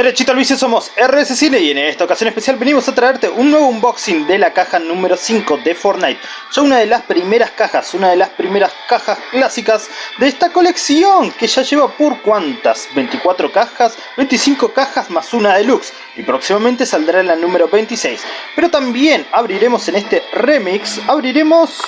Derechito al vicio somos RS Cine y en esta ocasión especial venimos a traerte un nuevo unboxing de la caja número 5 de Fortnite. Ya una de las primeras cajas, una de las primeras cajas clásicas de esta colección que ya lleva por cuántas, 24 cajas, 25 cajas más una deluxe y próximamente saldrá la número 26. Pero también abriremos en este remix, abriremos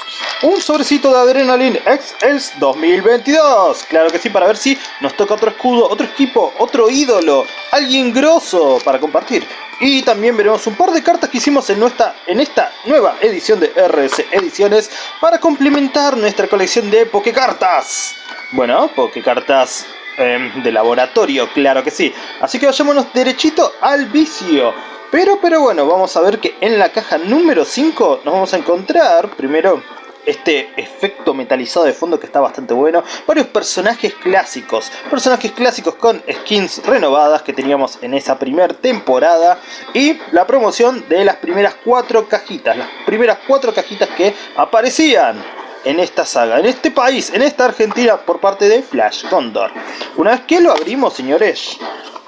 un sobrecito de Adrenaline X 2022. Claro que sí, para ver si nos toca otro escudo, otro equipo, otro ídolo, alguien grosso para compartir. Y también veremos un par de cartas que hicimos en, nuestra, en esta nueva edición de RS Ediciones para complementar nuestra colección de Pokecartas. Bueno, Pokecartas eh, de laboratorio, claro que sí. Así que vayámonos derechito al vicio. Pero, pero bueno, vamos a ver que en la caja número 5 nos vamos a encontrar primero este efecto metalizado de fondo que está bastante bueno. Varios personajes clásicos, personajes clásicos con skins renovadas que teníamos en esa primera temporada. Y la promoción de las primeras cuatro cajitas, las primeras cuatro cajitas que aparecían en esta saga, en este país, en esta Argentina por parte de Flash Condor. Una vez que lo abrimos, señores,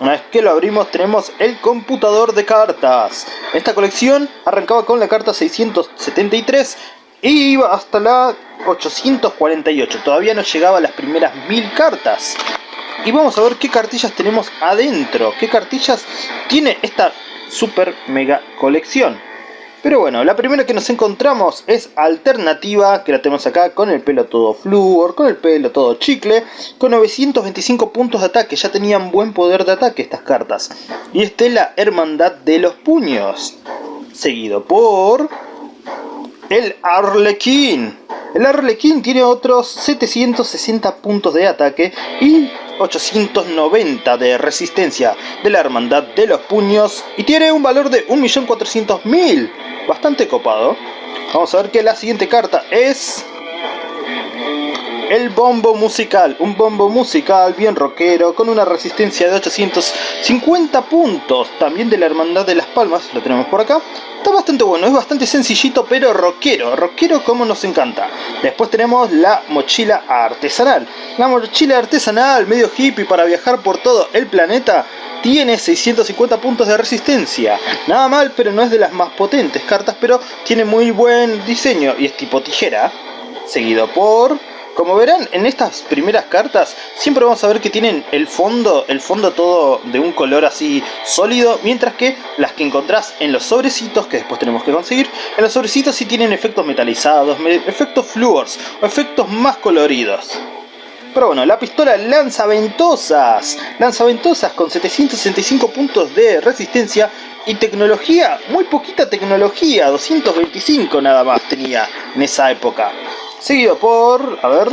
una vez que lo abrimos tenemos el computador de cartas. Esta colección arrancaba con la carta 673 y iba hasta la 848. Todavía no llegaba a las primeras 1000 cartas. Y vamos a ver qué cartillas tenemos adentro. Qué cartillas tiene esta super mega colección. Pero bueno, la primera que nos encontramos es alternativa, que la tenemos acá con el pelo todo flúor, con el pelo todo chicle, con 925 puntos de ataque, ya tenían buen poder de ataque estas cartas. Y esta es la Hermandad de los Puños, seguido por el Arlequín. El Arlequín tiene otros 760 puntos de ataque y 890 de resistencia de la Hermandad de los Puños y tiene un valor de 1.400.000. Bastante copado. Vamos a ver que la siguiente carta es el bombo musical, un bombo musical bien rockero con una resistencia de 850 puntos, también de la Hermandad de las Palmas, lo tenemos por acá. Está bastante bueno, es bastante sencillito pero rockero, rockero como nos encanta. Después tenemos la mochila artesanal. La mochila artesanal, medio hippie para viajar por todo el planeta, tiene 650 puntos de resistencia. Nada mal, pero no es de las más potentes cartas, pero tiene muy buen diseño y es tipo tijera. Seguido por como verán en estas primeras cartas siempre vamos a ver que tienen el fondo, el fondo todo de un color así sólido, mientras que las que encontrás en los sobrecitos, que después tenemos que conseguir, en los sobrecitos sí tienen efectos metalizados, efectos fluors o efectos más coloridos. Pero bueno, la pistola lanza ventosas, lanza ventosas con 765 puntos de resistencia y tecnología, muy poquita tecnología, 225 nada más tenía en esa época. Seguido por, a ver,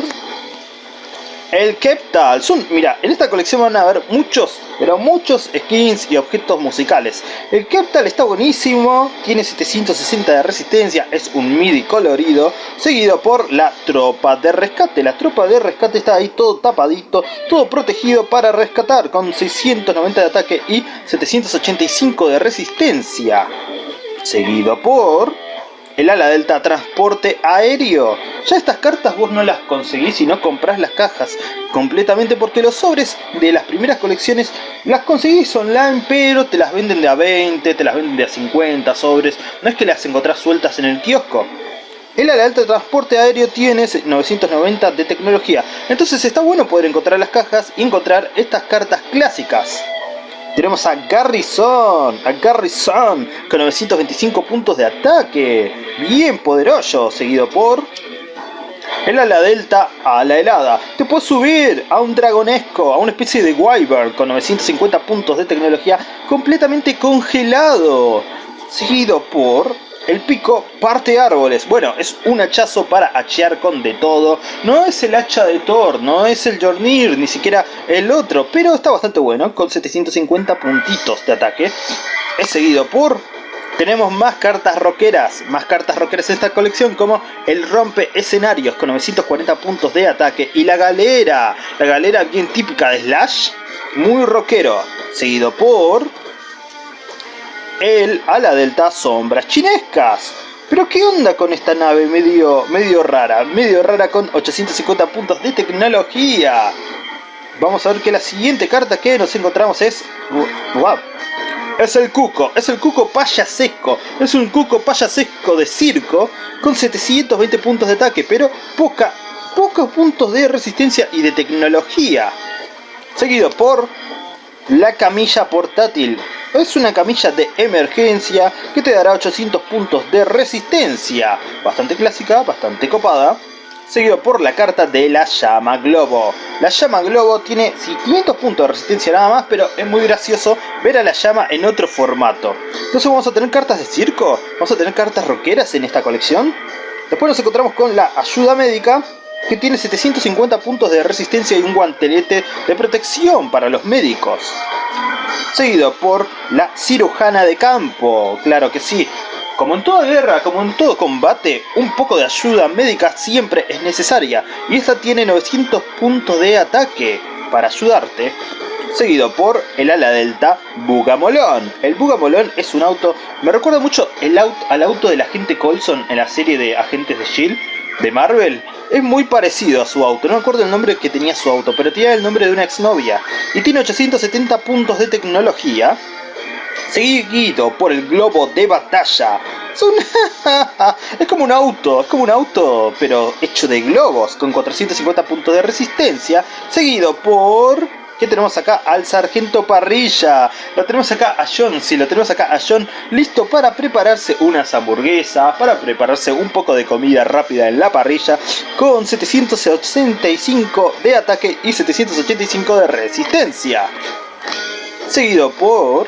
el Keptal. Son, mira, en esta colección van a ver muchos, pero muchos skins y objetos musicales. El Keptal está buenísimo, tiene 760 de resistencia, es un MIDI colorido, seguido por la tropa de rescate. La tropa de rescate está ahí todo tapadito, todo protegido para rescatar, con 690 de ataque y 785 de resistencia. Seguido por el ala delta transporte aéreo. Ya estas cartas vos no las conseguís si no compras las cajas completamente porque los sobres de las primeras colecciones las conseguís online pero te las venden de a 20, te las venden de a 50 sobres, no es que las encontrás sueltas en el kiosco. El ala delta transporte aéreo tiene 990 de tecnología, entonces está bueno poder encontrar las cajas y encontrar estas cartas clásicas. Tenemos a Garrison, a Garrison con 925 puntos de ataque. Bien poderoso, seguido por el ala delta a la helada. Te puedes subir a un dragonesco, a una especie de wyvern con 950 puntos de tecnología completamente congelado. Seguido por el pico parte árboles. Bueno, es un hachazo para hachear con de todo. No es el hacha de Thor, no es el Jornir, ni siquiera el otro. Pero está bastante bueno, con 750 puntitos de ataque. Es seguido por... Tenemos más cartas rockeras, más cartas rockeras en esta colección como el rompe escenarios con 940 puntos de ataque y la galera, la galera bien típica de Slash, muy rockero, seguido por el ala delta sombras chinescas. Pero qué onda con esta nave medio, medio rara, medio rara con 850 puntos de tecnología. Vamos a ver que la siguiente carta que nos encontramos es... ¡Wow! Es el cuco, es el cuco payasesco. Es un cuco payasesco de circo con 720 puntos de ataque, pero poca, pocos puntos de resistencia y de tecnología. Seguido por la camilla portátil. Es una camilla de emergencia que te dará 800 puntos de resistencia. Bastante clásica, bastante copada seguido por la carta de la llama globo. La llama globo tiene 500 puntos de resistencia nada más, pero es muy gracioso ver a la llama en otro formato. Entonces vamos a tener cartas de circo, vamos a tener cartas rockeras en esta colección. Después nos encontramos con la ayuda médica, que tiene 750 puntos de resistencia y un guantelete de protección para los médicos. Seguido por la cirujana de campo, claro que sí, como en toda guerra, como en todo combate, un poco de ayuda médica siempre es necesaria, y esta tiene 900 puntos de ataque para ayudarte, seguido por el ala delta Bugamolón. El Bugamolón es un auto, me recuerda mucho el auto, al auto del agente Colson en la serie de Agentes de S.H.I.E.L.D. de Marvel. Es muy parecido a su auto, no me acuerdo el nombre que tenía su auto, pero tenía el nombre de una exnovia. Y tiene 870 puntos de tecnología, seguido por el globo de batalla. Es, como un auto, es como un auto, pero hecho de globos, con 450 puntos de resistencia, seguido por... ¿Qué tenemos acá? Al sargento parrilla. Lo tenemos acá a John, sí, lo tenemos acá a John, listo para prepararse unas hamburguesas, para prepararse un poco de comida rápida en la parrilla, con 785 de ataque y 785 de resistencia. Seguido por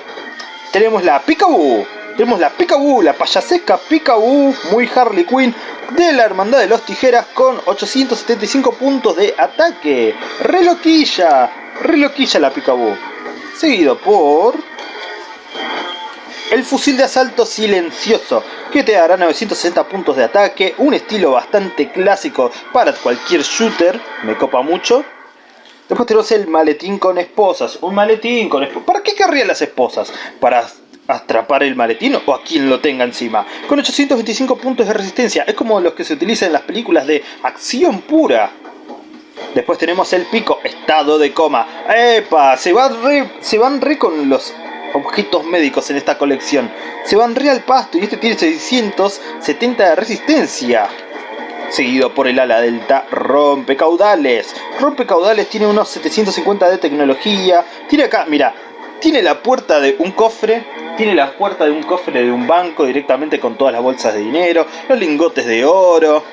tenemos la Picaboo. Tenemos la Picaboo, la payasesca Picaboo, muy Harley Quinn, de la Hermandad de los Tijeras con 875 puntos de ataque. Reloquilla, reloquilla la Picaboo. Seguido por... El fusil de asalto silencioso, que te dará 960 puntos de ataque, un estilo bastante clásico para cualquier shooter, me copa mucho. Después tenemos el maletín con esposas. Un maletín con esposas. ¿Para qué querrían las esposas? ¿Para atrapar el maletín o a quien lo tenga encima? Con 825 puntos de resistencia. Es como los que se utilizan en las películas de acción pura. Después tenemos el pico, estado de coma. ¡Epa! Se, va se van re con los objetos médicos en esta colección. Se van re al pasto y este tiene 670 de resistencia seguido por el ala delta rompecaudales. Rompecaudales tiene unos 750 de tecnología. Tiene acá, mira, tiene la puerta de un cofre, tiene la puerta de un cofre de un banco directamente con todas las bolsas de dinero, los lingotes de oro.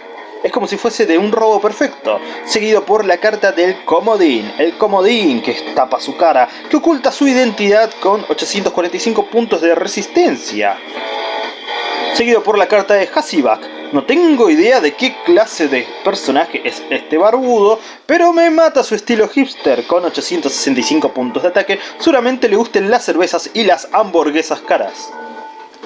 Es como si fuese de un robo perfecto, seguido por la carta del comodín, el comodín que tapa su cara, que oculta su identidad con 845 puntos de resistencia. Seguido por la carta de Hasibak, no tengo idea de qué clase de personaje es este barbudo, pero me mata su estilo hipster con 865 puntos de ataque. Seguramente le gusten las cervezas y las hamburguesas caras.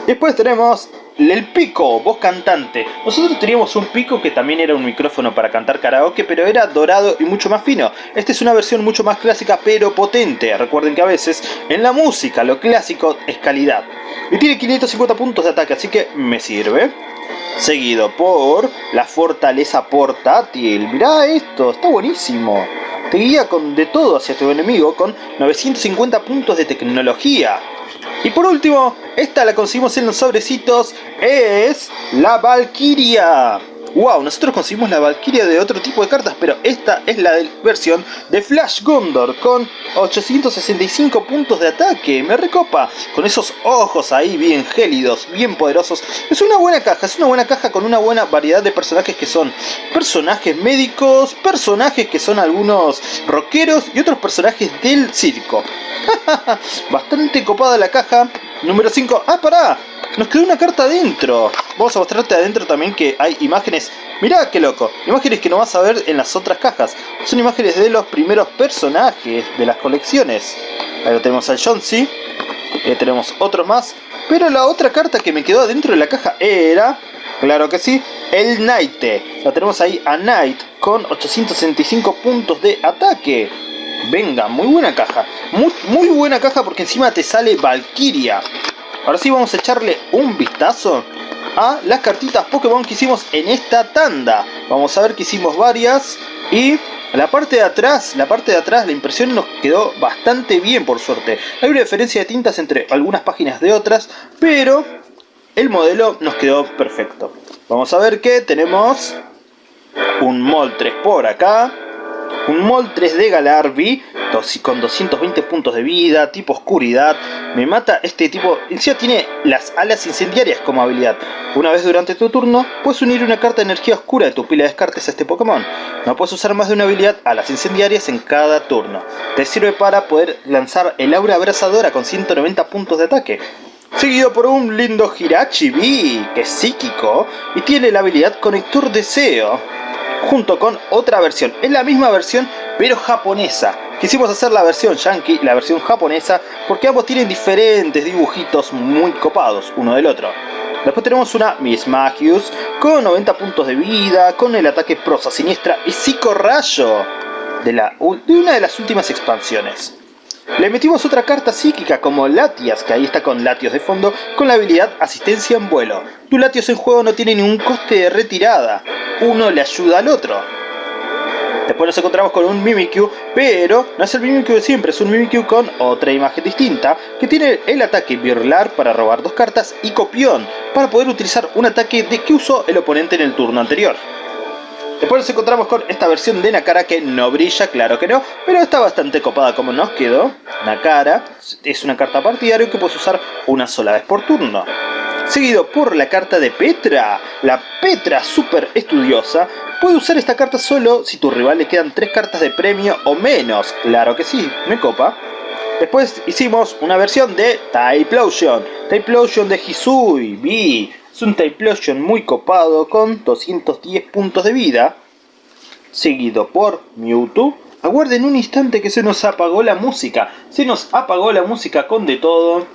Después tenemos el pico, voz cantante. Nosotros teníamos un pico que también era un micrófono para cantar karaoke, pero era dorado y mucho más fino. Esta es una versión mucho más clásica, pero potente. Recuerden que a veces en la música lo clásico es calidad. Y tiene 550 puntos de ataque, así que me sirve seguido por la fortaleza portátil. Mirá esto, está buenísimo. Te guía con de todo hacia tu enemigo con 950 puntos de tecnología. Y por último, esta la conseguimos en los sobrecitos, es la Valkyria. Wow, nosotros conseguimos la Valkyria de otro tipo de cartas, pero esta es la versión de Flash Gondor con 865 puntos de ataque. Me recopa, con esos ojos ahí bien gélidos, bien poderosos. Es una buena caja, es una buena caja con una buena variedad de personajes que son personajes médicos, personajes que son algunos rockeros y otros personajes del circo. Bastante copada la caja. Número 5. ¡Ah, pará! Nos quedó una carta adentro. Vamos a mostrarte adentro también que hay imágenes. Mirá qué loco. Imágenes que no vas a ver en las otras cajas. Son imágenes de los primeros personajes de las colecciones. Ahí lo tenemos al John C. Ahí tenemos otros más. Pero la otra carta que me quedó adentro de la caja era... Claro que sí. El Knight. La tenemos ahí a Knight con 865 puntos de ataque. Venga, muy buena caja. Muy, muy buena caja porque encima te sale Valkyria. Ahora sí vamos a echarle un vistazo a las cartitas Pokémon que hicimos en esta tanda. Vamos a ver que hicimos varias. Y la parte de atrás, la parte de atrás, la impresión nos quedó bastante bien por suerte. Hay una diferencia de tintas entre algunas páginas de otras, pero el modelo nos quedó perfecto. Vamos a ver que tenemos un Moltres por acá, un Moltres de Galarvi con 220 puntos de vida, tipo oscuridad. Me mata este tipo. Encima tiene las alas incendiarias como habilidad. Una vez durante tu turno, puedes unir una carta de energía oscura de tu pila de descartes a este Pokémon. No puedes usar más de una habilidad alas incendiarias en cada turno. Te sirve para poder lanzar el aura abrazadora con 190 puntos de ataque. Seguido por un lindo Hirachi B, que es psíquico y tiene la habilidad Conector Deseo junto con otra versión. Es la misma versión, pero japonesa. Quisimos hacer la versión yankee la versión japonesa porque ambos tienen diferentes dibujitos muy copados uno del otro. Después tenemos una Miss Magius con 90 puntos de vida, con el ataque prosa siniestra y psicorrayo de, la, de una de las últimas expansiones. Le metimos otra carta psíquica como Latias, que ahí está con Latios de fondo, con la habilidad Asistencia en vuelo. Tu Latios en juego no tiene ningún coste de retirada, uno le ayuda al otro. Después nos encontramos con un Mimikyu, pero no es el Mimikyu de siempre, es un Mimikyu con otra imagen distinta, que tiene el ataque Birlar para robar dos cartas y Copión, para poder utilizar un ataque de que usó el oponente en el turno anterior. Después nos encontramos con esta versión de Nakara que no brilla, claro que no, pero está bastante copada como nos quedó. Nakara es una carta partidario que puedes usar una sola vez por turno. Seguido por la carta de Petra, la Petra super estudiosa. Puede usar esta carta solo si tu rival le quedan 3 cartas de premio o menos. Claro que sí, me copa. Después hicimos una versión de Typlosion. Typlosion de Hisui. Es un Typlosion muy copado con 210 puntos de vida. Seguido por Mewtwo. Aguarden un instante que se nos apagó la música. Se nos apagó la música con de todo.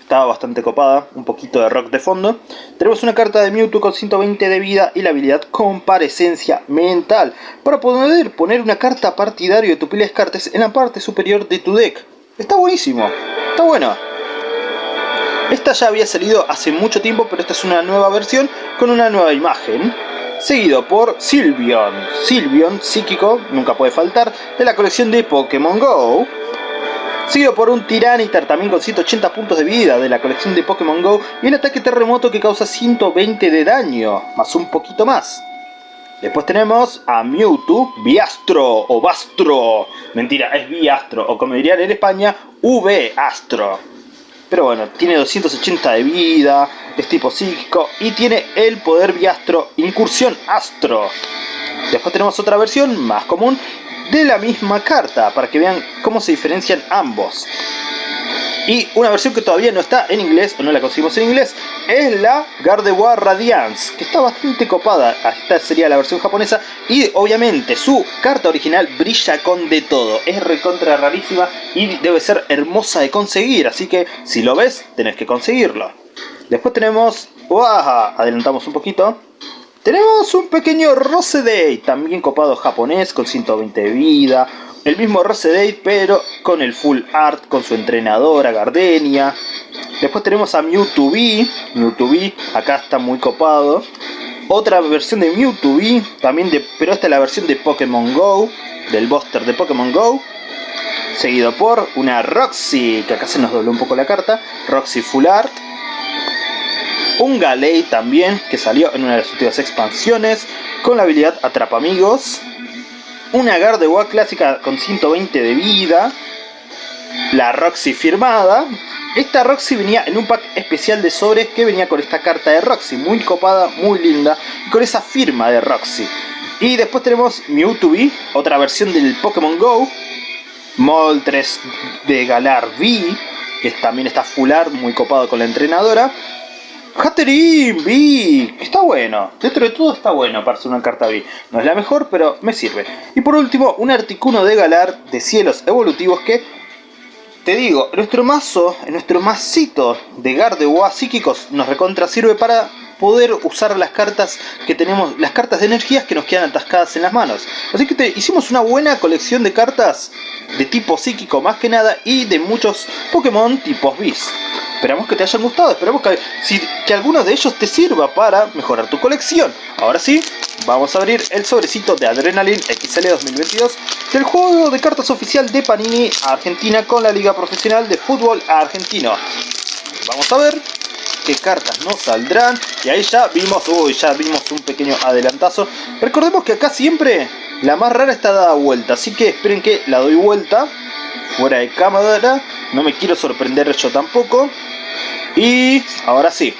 Estaba bastante copada, un poquito de rock de fondo. Tenemos una carta de Mewtwo con 120 de vida y la habilidad Comparecencia Mental. Para poder poner una carta partidario de tu pila de cartas en la parte superior de tu deck. Está buenísimo, está bueno. Esta ya había salido hace mucho tiempo, pero esta es una nueva versión con una nueva imagen. Seguido por Sylveon. Sylveon, psíquico, nunca puede faltar, de la colección de Pokémon GO. Seguido por un Tiranitar también con 180 puntos de vida de la colección de Pokémon GO y el ataque terremoto que causa 120 de daño, más un poquito más. Después tenemos a Mewtwo Biastro o Bastro. Mentira, es Biastro o como dirían en España, V Astro. Pero bueno, tiene 280 de vida, es tipo psíquico y tiene el poder Biastro Incursión Astro. Después tenemos otra versión más común de la misma carta para que vean cómo se diferencian ambos. Y una versión que todavía no está en inglés, o no la conseguimos en inglés, es la Gardevoir Radiance, que está bastante copada. Esta sería la versión japonesa. Y obviamente su carta original brilla con de todo. Es recontra rarísima y debe ser hermosa de conseguir. Así que si lo ves, tenés que conseguirlo. Después tenemos... ¡Uah! Adelantamos un poquito. Tenemos un pequeño Rosedate, también copado japonés, con 120 de vida. El mismo Rosedate, pero con el full art, con su entrenadora Gardenia. Después tenemos a Mewtwo B, Mewtwo B, acá está muy copado. Otra versión de Mewtwo B, también de, pero esta es la versión de Pokémon GO, del Buster de Pokémon GO. Seguido por una Roxy, que acá se nos dobló un poco la carta, Roxy Full Art un Galei también, que salió en una de las últimas expansiones, con la habilidad Atrapa Amigos, una Gardevoir clásica con 120 de vida, la Roxy firmada, esta Roxy venía en un pack especial de sobres que venía con esta carta de Roxy, muy copada, muy linda, y con esa firma de Roxy. Y después tenemos Mewtwo B, otra versión del Pokémon GO, Moltres de Galar V, que también está full art, muy copado con la entrenadora, Hatterin B, está bueno, dentro de todo está bueno para ser una carta B. No es la mejor, pero me sirve. Y por último, un Articuno de Galar de cielos evolutivos que, te digo, nuestro mazo, nuestro mazito de Gardevoir psíquicos nos recontra sirve para poder usar las cartas que tenemos, las cartas de energías que nos quedan atascadas en las manos. Así que te, hicimos una buena colección de cartas de tipo psíquico más que nada y de muchos Pokémon tipos bis. Esperamos que te hayan gustado, esperamos que, si, que alguno de ellos te sirva para mejorar tu colección. Ahora sí, vamos a abrir el sobrecito de Adrenaline XL 2022 del juego de cartas oficial de Panini Argentina con la Liga Profesional de Fútbol Argentino. Vamos a ver qué cartas nos saldrán. Y ahí ya vimos, uy, ya vimos un pequeño adelantazo. Recordemos que acá siempre la más rara está dada vuelta, así que esperen que la doy vuelta. Fuera de cámara, no me quiero sorprender yo tampoco. Y ahora sí.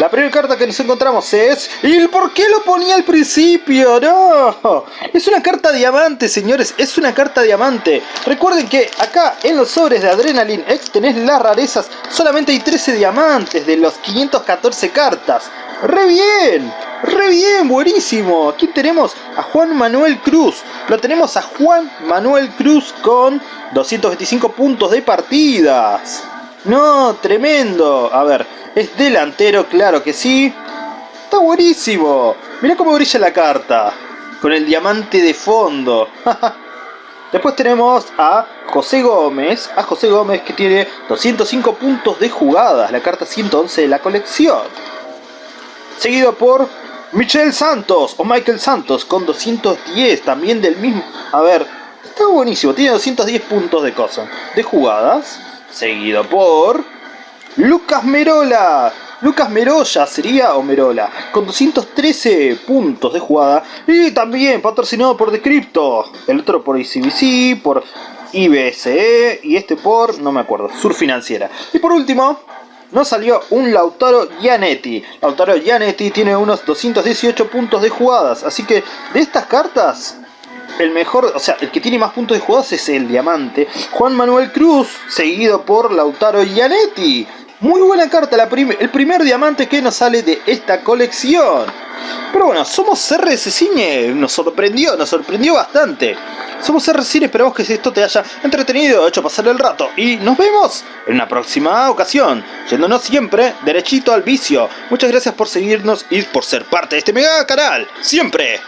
La primera carta que nos encontramos es... ¿Y por qué lo ponía al principio? ¡No! Es una carta diamante, señores. Es una carta diamante. Recuerden que acá en los sobres de Adrenaline X tenés las rarezas. Solamente hay 13 diamantes de los 514 cartas. ¡Re bien! ¡Re bien! ¡Buenísimo! Aquí tenemos a Juan Manuel Cruz. Lo tenemos a Juan Manuel Cruz con 225 puntos de partidas. No, tremendo. A ver, es delantero, claro que sí. Está buenísimo. Mira cómo brilla la carta. Con el diamante de fondo. Después tenemos a José Gómez. A José Gómez que tiene 205 puntos de jugadas. La carta 111 de la colección. Seguido por Michel Santos o Michael Santos con 210 también del mismo. A ver, está buenísimo. Tiene 210 puntos de cosas. De jugadas seguido por Lucas Merola. Lucas Merolla sería o Merola, con 213 puntos de jugada y también patrocinado por Decrypto, el otro por ICBC, por IBSE y este por, no me acuerdo, Sur Financiera. Y por último, nos salió un Lautaro Gianetti. Lautaro Gianetti tiene unos 218 puntos de jugadas, así que de estas cartas el mejor, o sea, el que tiene más puntos de jugadas es el diamante. Juan Manuel Cruz, seguido por Lautaro Gianetti. Muy buena carta, la el primer diamante que nos sale de esta colección. Pero bueno, somos RS Cine, nos sorprendió, nos sorprendió bastante. Somos RS Cine, esperamos que esto te haya entretenido, hecho pasar el rato. Y nos vemos en una próxima ocasión, yéndonos siempre derechito al vicio. Muchas gracias por seguirnos y por ser parte de este mega canal. Siempre